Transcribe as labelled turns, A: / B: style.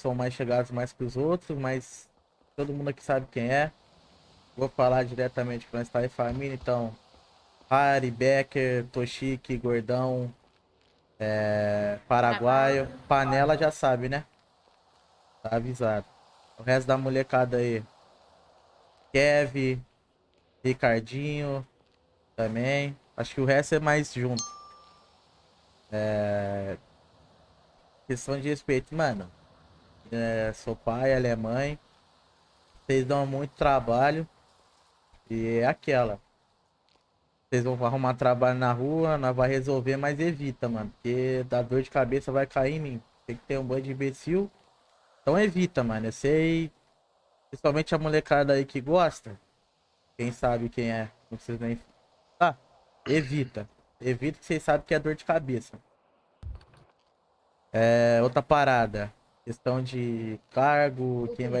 A: são mais chegados mais que os outros, mas todo mundo aqui sabe quem é. Vou falar diretamente com nós tá em família, então. Harry, Becker, Toshiki, Gordão, é, Paraguaio. Panela já sabe, né? Tá avisado. O resto da molecada aí. Kev, Ricardinho também. Acho que o resto é mais junto. É... Questão de respeito, mano. É, sou pai, ela é mãe. Vocês dão muito trabalho. E é aquela. Vocês vão arrumar trabalho na rua, nós vai resolver, mas evita, mano. Porque da dor de cabeça vai cair em mim. Tem que ter um banho de imbecil. Então evita, mano. Eu sei. Principalmente a molecada aí que gosta. Quem sabe quem é. Não precisa nem. Tá. Evita. Evita que vocês sabem que é dor de cabeça. É, outra parada. Questão de cargo, quem vai